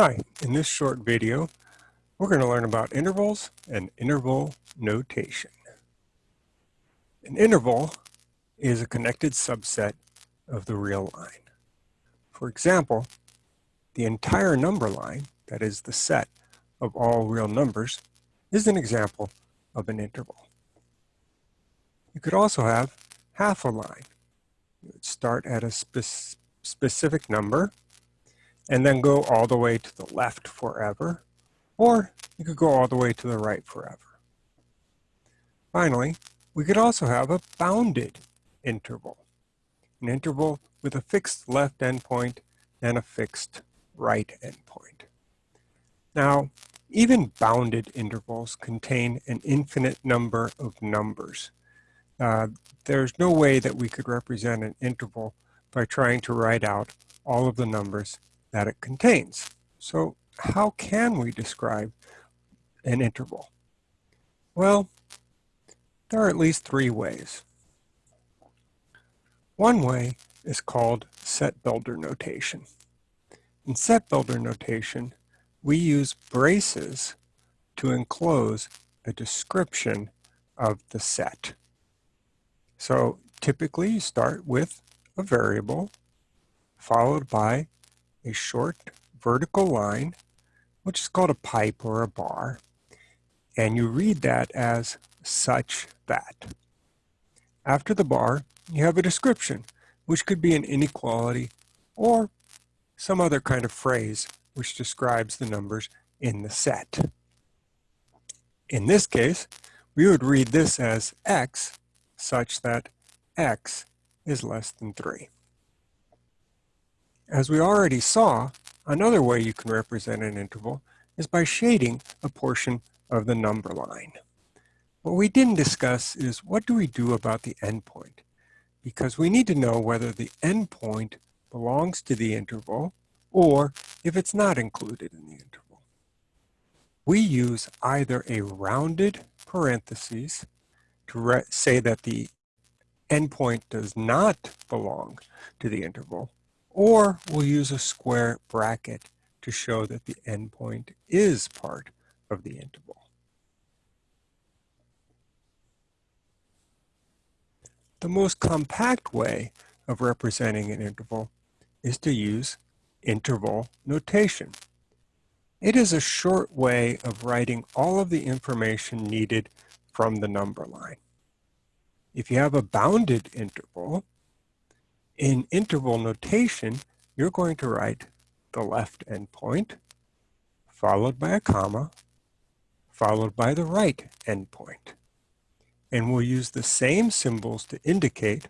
Hi, in this short video, we're going to learn about intervals and interval notation. An interval is a connected subset of the real line. For example, the entire number line, that is the set of all real numbers, is an example of an interval. You could also have half a line. You would start at a spe specific number and then go all the way to the left forever, or you could go all the way to the right forever. Finally, we could also have a bounded interval, an interval with a fixed left endpoint and a fixed right endpoint. Now, even bounded intervals contain an infinite number of numbers. Uh, there's no way that we could represent an interval by trying to write out all of the numbers that it contains. So how can we describe an interval? Well, there are at least three ways. One way is called set builder notation. In set builder notation, we use braces to enclose a description of the set. So typically you start with a variable followed by a short vertical line, which is called a pipe or a bar, and you read that as such that. After the bar, you have a description, which could be an inequality or some other kind of phrase which describes the numbers in the set. In this case, we would read this as x such that x is less than 3. As we already saw, another way you can represent an interval is by shading a portion of the number line. What we didn't discuss is what do we do about the endpoint? Because we need to know whether the endpoint belongs to the interval or if it's not included in the interval. We use either a rounded parentheses to say that the endpoint does not belong to the interval, or we'll use a square bracket to show that the endpoint is part of the interval. The most compact way of representing an interval is to use interval notation. It is a short way of writing all of the information needed from the number line. If you have a bounded interval, in interval notation, you're going to write the left endpoint, followed by a comma, followed by the right endpoint. And we'll use the same symbols to indicate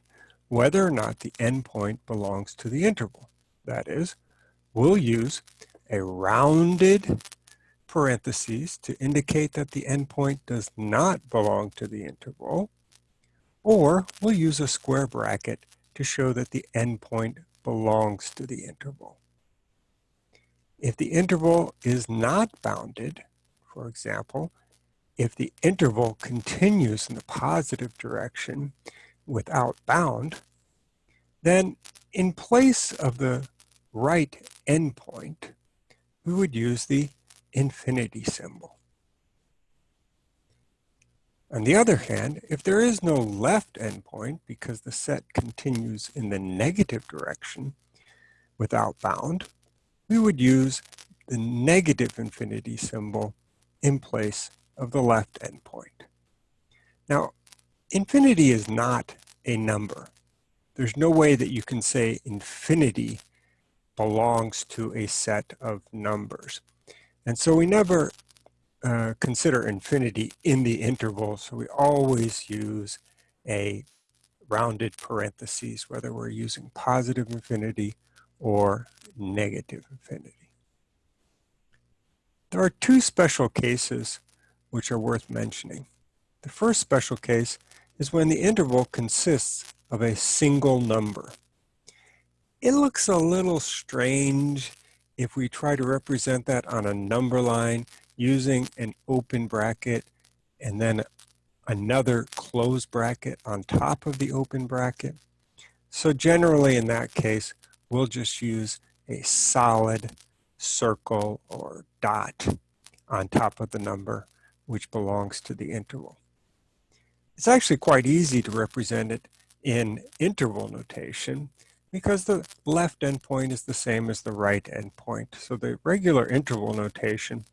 whether or not the endpoint belongs to the interval. That is, we'll use a rounded parentheses to indicate that the endpoint does not belong to the interval, or we'll use a square bracket to show that the endpoint belongs to the interval. If the interval is not bounded, for example, if the interval continues in the positive direction without bound, then in place of the right endpoint, we would use the infinity symbol. On the other hand, if there is no left endpoint because the set continues in the negative direction without bound, we would use the negative infinity symbol in place of the left endpoint. Now, infinity is not a number. There's no way that you can say infinity belongs to a set of numbers. And so we never uh, consider infinity in the interval, so we always use a rounded parentheses, whether we're using positive infinity or negative infinity. There are two special cases which are worth mentioning. The first special case is when the interval consists of a single number. It looks a little strange if we try to represent that on a number line using an open bracket and then another closed bracket on top of the open bracket. So generally in that case, we'll just use a solid circle or dot on top of the number which belongs to the interval. It's actually quite easy to represent it in interval notation because the left endpoint is the same as the right endpoint. So the regular interval notation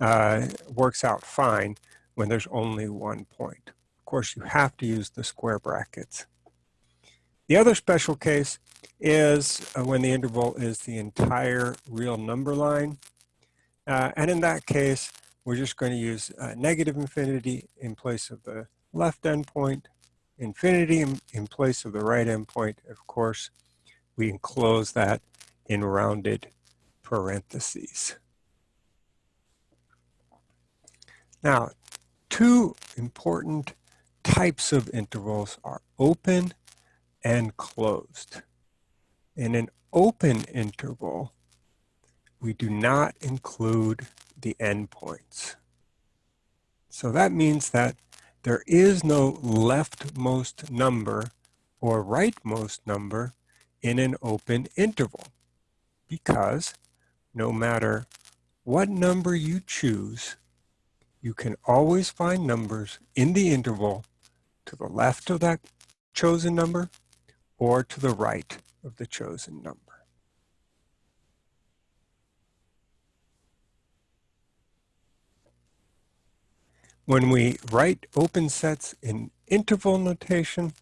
uh, works out fine when there's only one point. Of course, you have to use the square brackets. The other special case is uh, when the interval is the entire real number line. Uh, and in that case, we're just going to use uh, negative infinity in place of the left endpoint, infinity in, in place of the right endpoint. Of course, we enclose that in rounded parentheses. Now, two important types of intervals are open and closed. In an open interval, we do not include the endpoints. So that means that there is no leftmost number or rightmost number in an open interval because no matter what number you choose, you can always find numbers in the interval to the left of that chosen number or to the right of the chosen number. When we write open sets in interval notation,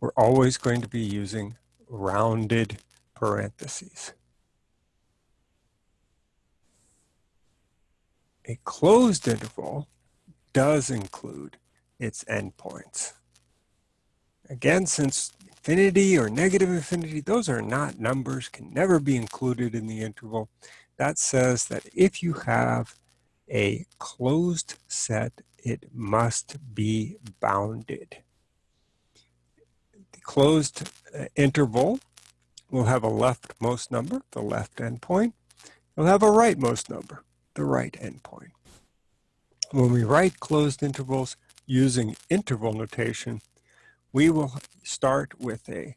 we're always going to be using rounded parentheses. A closed interval does include its endpoints. Again, since infinity or negative infinity, those are not numbers, can never be included in the interval. That says that if you have a closed set, it must be bounded. The closed uh, interval will have a leftmost number, the left endpoint. It'll have a rightmost number, the right endpoint. When we write closed intervals using interval notation, we will start with a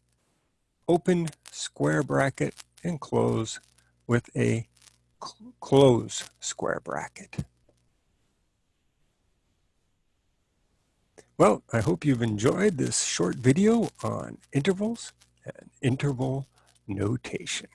open square bracket and close with a cl close square bracket. Well, I hope you've enjoyed this short video on intervals and interval notation.